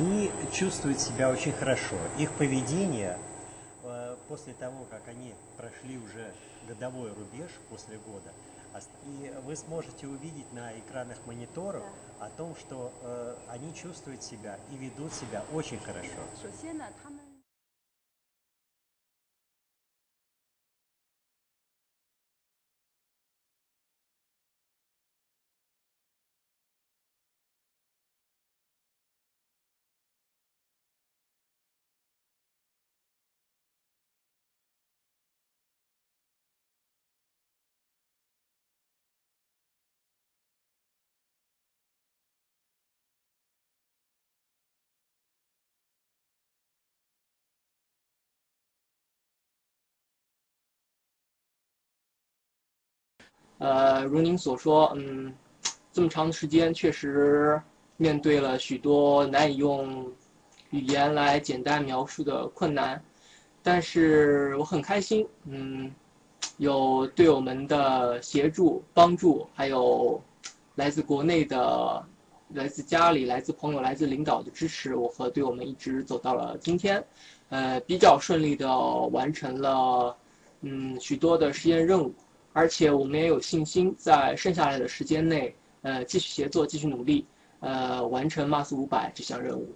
они чувствуют себя очень хорошо. Их поведение э, после того, как они прошли уже годовой рубеж после года, и вы сможете увидеть на экранах мониторов о том, что э, они чувствуют себя и ведут себя очень хорошо. 呃，如您所说，嗯，这么长的时间，确实面对了许多难以用语言来简单描述的困难，但是我很开心，嗯，有队友们的协助、帮助，还有来自国内的、来自家里、来自朋友、来自领导的支持，我和队友们一直走到了今天，呃，比较顺利的完成了，嗯，许多的实验任务。而且我们也有信心，在剩下来的时间内，呃，继续协作，继续努力，呃，完成 Mars 五百这项任务。